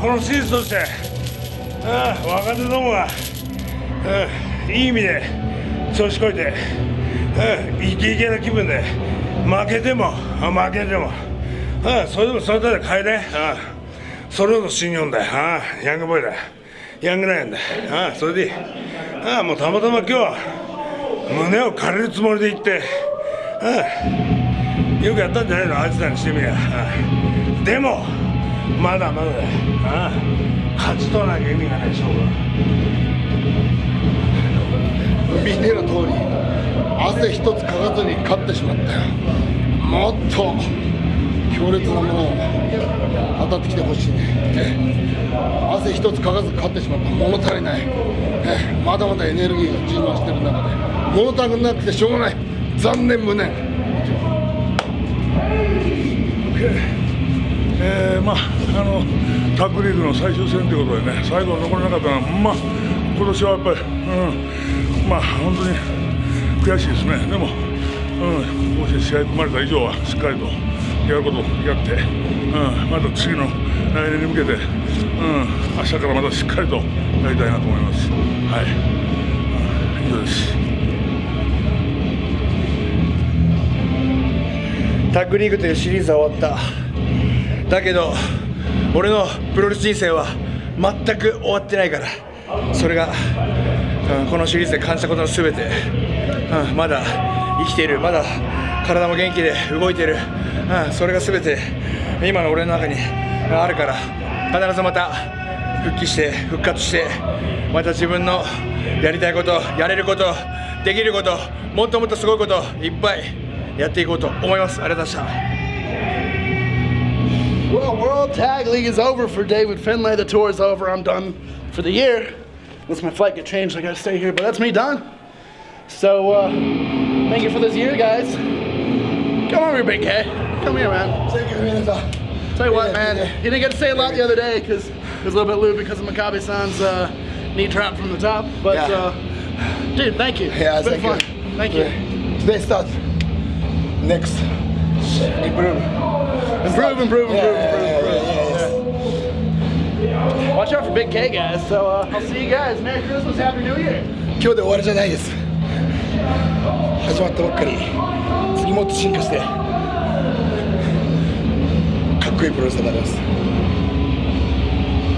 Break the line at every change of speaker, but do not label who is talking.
このシーズンとしてああ若手どもが、うん、いい意味で調子こいて、うん、イケイケな気分で負けても負けても、うん、それでもそれだけ変えね、うん、それこそ新日本だよ、うん、ヤングボーイだヤングライオンだ、うん、それでいい、うん、もうたまたま今日は胸を借りるつもりで行って、うん、よくやったんじゃないの？あいつらにしてみりゃ、うん、でもまだまだだよ、うん、勝ち取らなきゃ意味がない勝負
見ての通り汗一つかかずに勝ってしまったよもっと強烈なものを当たってきてほしいね。汗一つかかず勝ってしまった。物足りない。まだまだエネルギーが充満してる中で。物足りなくてしょうがない。残念無念、
まああのタッグリーグの最終戦ということでね最後残れなかったのはまあ今年はやっぱり、うん、まあ本当に悔しいですね。でも、うん、もし試合組まれた以上はしっかりとやることをやって、うん、また次の来年に向けて、うん、明日からまたしっかりとやりたいなと思います。はい、以上です。
タッグリーグというシリーズは終わった。だけど俺のプロレス人生は全く終わってないから。それが、うん、このシリーズで感じたことの全て、うん、まだ生きている。まだ体も元気で動いている、うん、それが全て。今の俺の中にあるから。必ずまた復帰して復活してまた自分のやりたいことやれることできることもっともっとすごいこといっぱいやっていこうと思います。ありがとうございました。
Well, World Tag League is over for David Finlay. The tour is over. I'm done for the year. Unless my flight get changed, I gotta stay here. But that's me done. So, uh, thank you for this year, guys. Come over here, Big K. Come here, man. Take care. Tell you what, man, you didn't get to say a lot the other day because it was a little bit lewd because of Maccabi-san's uh, knee trap from the top. But, yeah. uh, dude, thank you.
Yeah,
it's been
thank
fun.
You.
Thank you.
Today starts. next. Improve.
Improve, improve, improve, improve, Watch out for Big K, guys. So uh, I'll see you guys. Merry Christmas, Happy New Year.
今日で終わりじゃないです。始まったばっかり。次もっと進化して、かっこいいプロレスになります。